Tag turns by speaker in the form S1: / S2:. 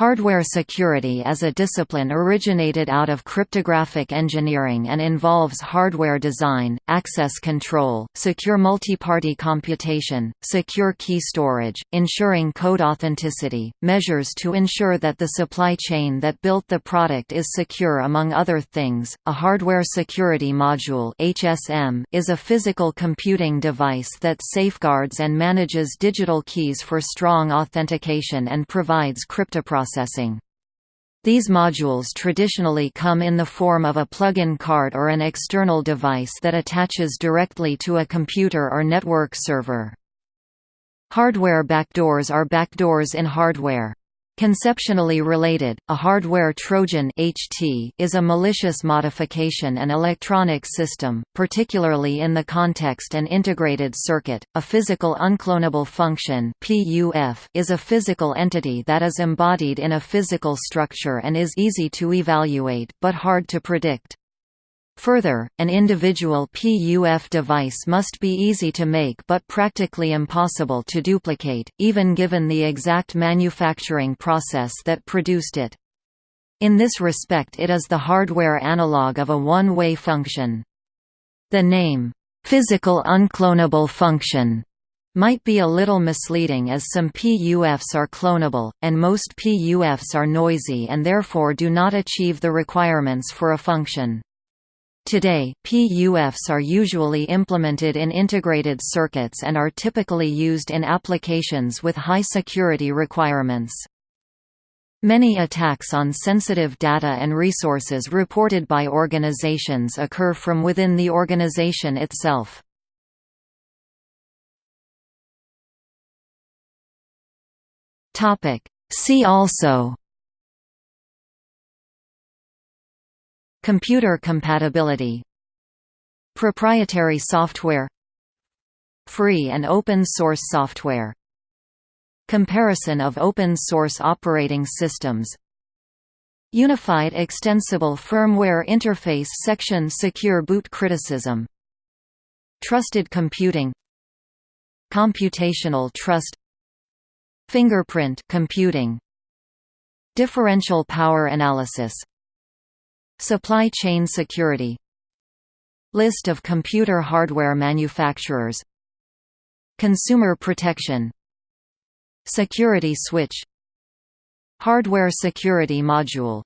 S1: Hardware security is a discipline originated out of cryptographic engineering and involves hardware design, access control, secure multi-party computation, secure key storage, ensuring code authenticity, measures to ensure that the supply chain that built the product is secure among other things. A hardware security module (HSM) is a physical computing device that safeguards and manages digital keys for strong authentication and provides cryptoprocessing processing. These modules traditionally come in the form of a plug-in card or an external device that attaches directly to a computer or network server. Hardware backdoors are backdoors in hardware. Conceptually related, a hardware Trojan HT is a malicious modification and electronic system, particularly in the context and integrated circuit. A physical unclonable function (PUF) is a physical entity that is embodied in a physical structure and is easy to evaluate but hard to predict. Further, an individual PUF device must be easy to make but practically impossible to duplicate, even given the exact manufacturing process that produced it. In this respect it is the hardware analog of a one-way function. The name, "'physical unclonable function' might be a little misleading as some PUFs are clonable, and most PUFs are noisy and therefore do not achieve the requirements for a function. Today, PUFs are usually implemented in integrated circuits and are typically used in applications with high security requirements. Many attacks on sensitive data and resources reported by organizations occur from within the organization itself. See also Computer compatibility Proprietary software Free and open source software Comparison of open source operating systems Unified Extensible Firmware Interface Section Secure Boot Criticism Trusted Computing Computational Trust Fingerprint computing Differential power analysis Supply chain security. List of computer hardware manufacturers. Consumer protection. Security switch. Hardware security module